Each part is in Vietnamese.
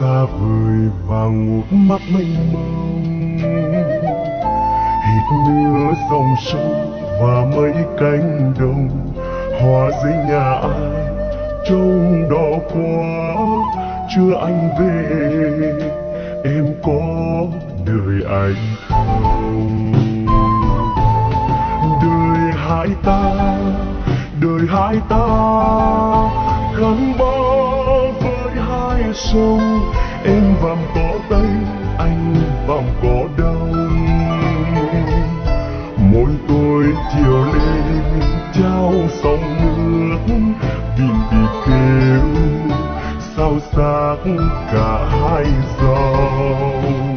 xa vời và ngước mắt mênh mông. Hít mưa dòng sông và mấy cánh đồng, hòa dưới nhà ai trông đỏ quá. Chưa anh về, em có đời anh không? Đời hai ta, đời hai ta gắn bó với hai sông em vòng cỏ tay, anh vòng cỏ đông Môi tôi chiều lên trao sông nước vìn bị kêu sao xác cả hai dòng.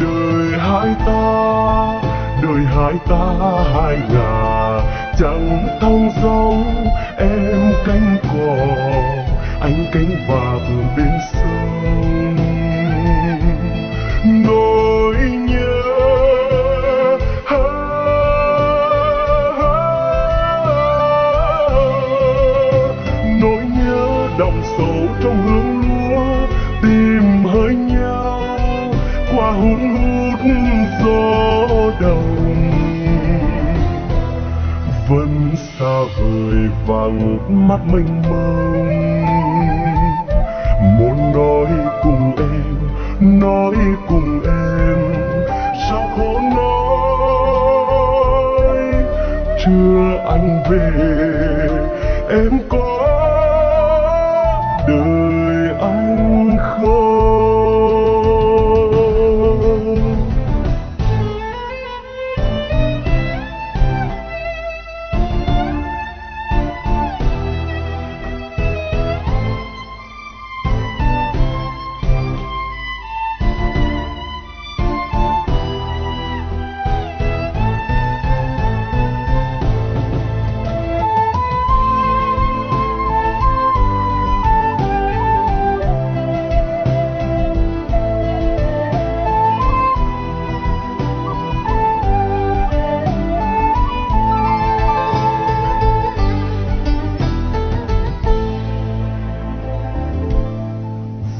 Đời hai ta đời hai ta hai ngà chẳng thông dòng em cánh cò anh cánh vạc bên sông. Nỗi nhớ nỗi nhớ đọng sâu trong hương lúa, tìm hơi nhau qua hút hút gió đồng vẫn xa vời vàng mắt mênh mông. Nói cùng em. Sao khó nói? Chưa anh về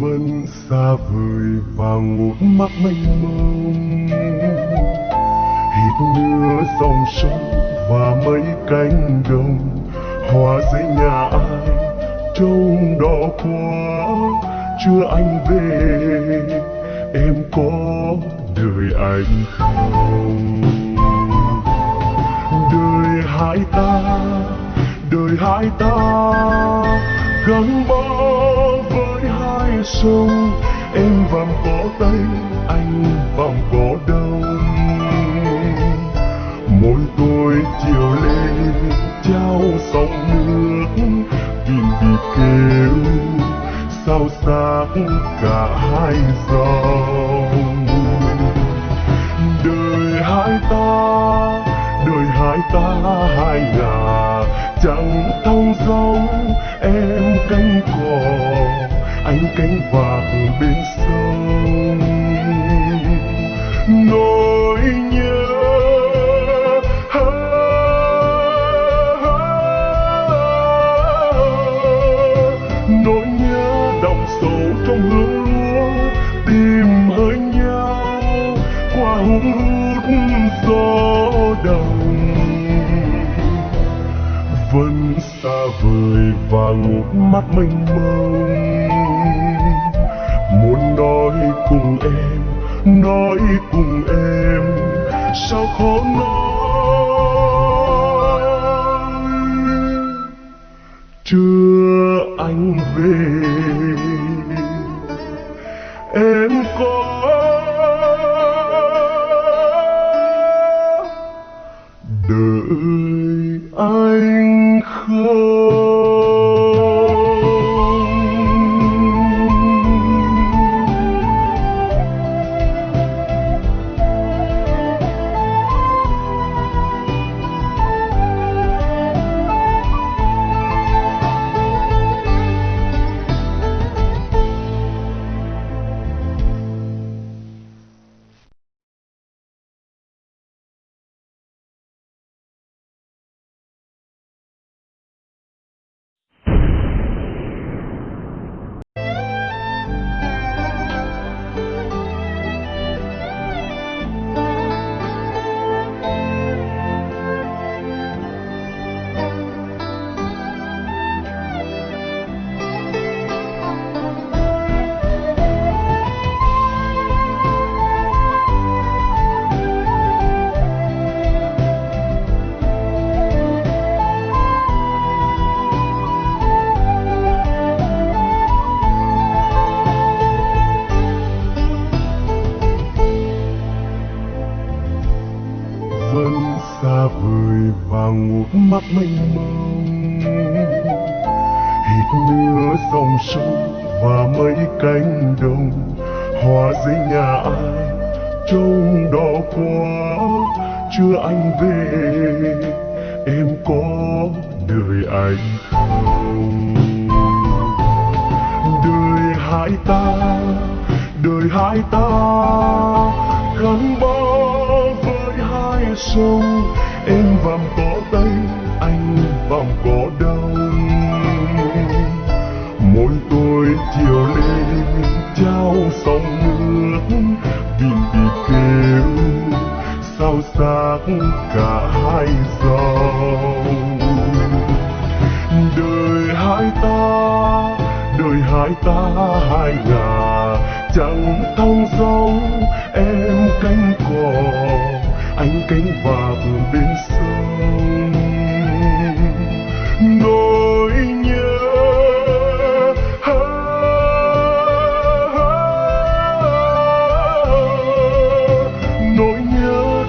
vẫn xa vời và ngột mắt mênh mông. Hít đưa dòng sông và mấy cánh đồng hoa dưới nhà ai trông đỏ quá. Chưa anh về, em có đời anh không? Đời hai ta, đời hai ta gắn bó sông, em vòng cổ tay, anh vòng cổ đông Môi tôi chiều lên, trao sóng nước, tìm bị kêu sao xác cả hai dòng. Đời hai ta, đời hai ta hai ngà chẳng thông dòng em cánh cò ánh cánh vạc bên sông. Nỗi nhớ nỗi nhớ đọng sâu trong hương lúa, tìm hơi nhau qua hung hút gió đồng vẫn xa vời và ngủ mắt mênh mông nói cùng em, nói cùng em, sao khó nói? Chưa anh về, em có đợi mắt mênh mông hít mưa dòng sông và mấy cánh đồng. Hoa dưới nhà ai, trông đỏ quá. Chưa anh về, em có đời anh không? Đời hai ta, đời hai ta. Gắn bó với hai sông em vàm cỏ tây có đau môi tôi chiều lên, trao sóng nước, tìm đi kêu, sao xác cả hai dòng. Đời hai ta, đời hai ta, hai ngà chẳng thông dấu em cánh cò anh cánh vạc bên sông.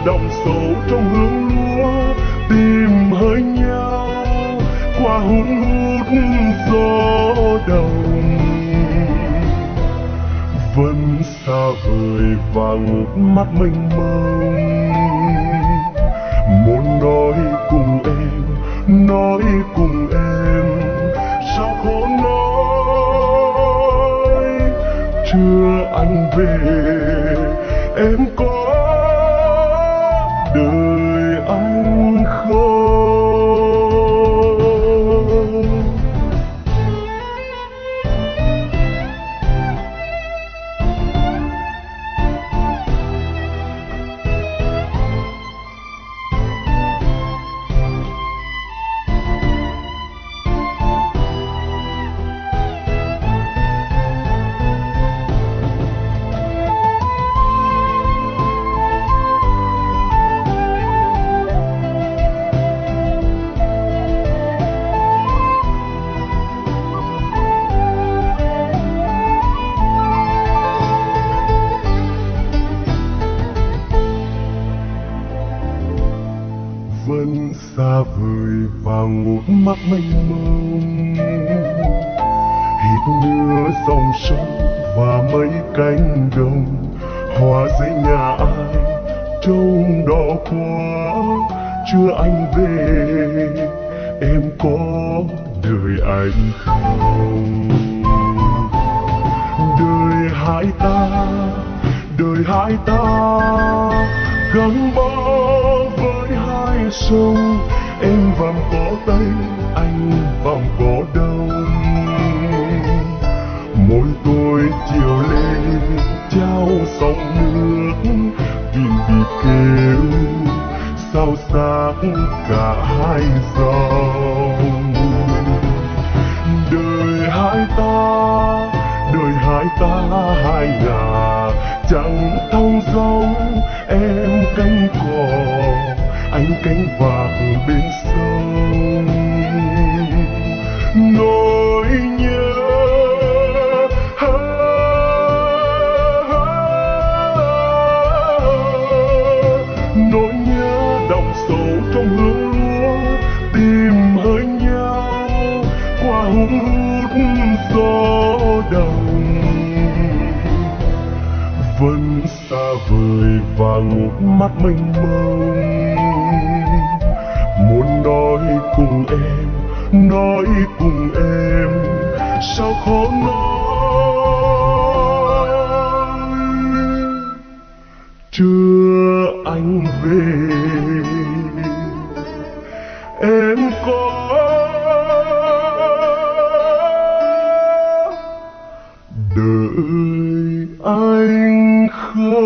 Đồng đọng sâu trong hương lúa, tìm hơi nhau qua hun hút gió đồng. Vẫn xa vời và ngước mắt mênh mông. Muốn nói cùng em, nói cùng em, sao khó nói? Chưa anh về mưa dòng sông và mấy cánh đồng hoa dưới nhà ai trông đỏ quá. Chưa anh về, em có đời anh không? Đời hai ta, đời hai ta, gắn bó với hai sông, em vàm cả hai dòng. Đời hai ta, đời hai ta, hai nhà, chẳng thông dấu, em cánh cò anh cánh vạc bên sông. Vời mắt mênh mông. Muốn nói cùng em, nói cùng em, sao khó nói? Chưa anh về, em có đợi anh không?